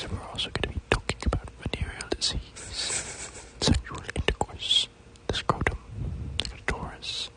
We're also going to be talking about venereal disease, sexual intercourse, the scrotum, the clitoris,